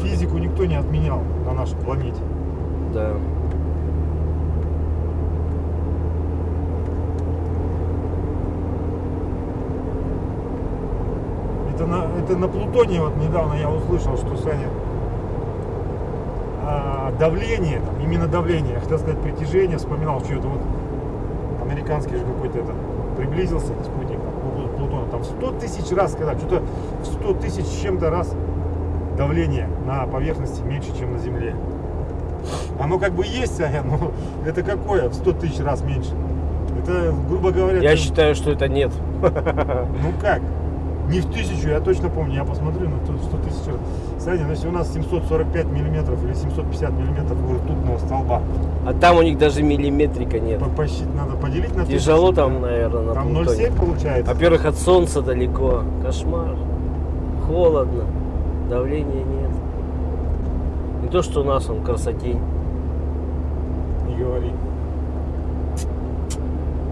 Физику никто не отменял на нашей планете. Да. Это на, это на Плутоне вот недавно я услышал, что Саня а, давление, там, именно давление, я хотел сказать притяжение, вспоминал, что это вот американский же какой-то это приблизился спутник там, к Плу- Плутону, там 100 тысяч раз, когда что-то в 100 тысяч с чем-то раз давление на поверхности меньше, чем на Земле. Оно как бы есть, Саня, но это какое в 100 тысяч раз меньше? Это, грубо говоря, Я ты- считаю, что это нет. ну как? Не в тысячу, я точно помню, я посмотрю, ну тут 100 тысяч раз. Саня, ну если у нас 745 миллиметров или 750 миллиметров ртутного столба, А там у них даже миллиметрика нет. по- посчит- надо поделить на Тяжело 1000, там, наверное, на Там Плутоне. 0,7 получается. Во-первых, от солнца далеко. Кошмар. Холодно. Давления нет. Не то, что у нас он красотень.